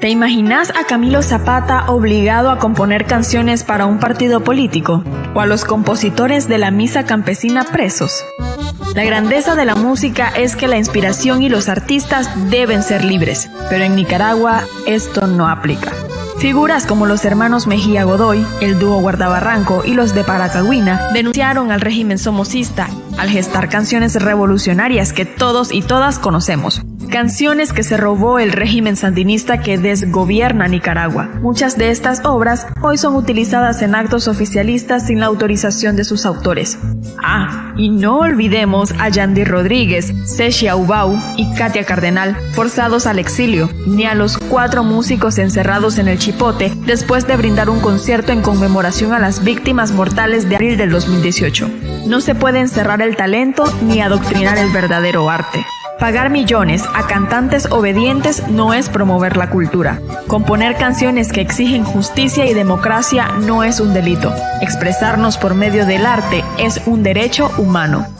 ¿Te imaginas a Camilo Zapata obligado a componer canciones para un partido político? ¿O a los compositores de la misa campesina presos? La grandeza de la música es que la inspiración y los artistas deben ser libres, pero en Nicaragua esto no aplica. Figuras como los hermanos Mejía Godoy, el dúo Guardabarranco y los de Paracagüina denunciaron al régimen somocista al gestar canciones revolucionarias que todos y todas conocemos, canciones que se robó el régimen sandinista que desgobierna Nicaragua. Muchas de estas obras hoy son utilizadas en actos oficialistas sin la autorización de sus autores. Ah, y no olvidemos a Yandy Rodríguez, Sechia Ubau y Katia Cardenal, forzados al exilio, ni a los cuatro músicos encerrados en el Chipote después de brindar un concierto en conmemoración a las víctimas mortales de abril del 2018. No se puede encerrar el talento ni adoctrinar el verdadero arte. Pagar millones a cantantes obedientes no es promover la cultura. Componer canciones que exigen justicia y democracia no es un delito. Expresarnos por medio del arte es un derecho humano.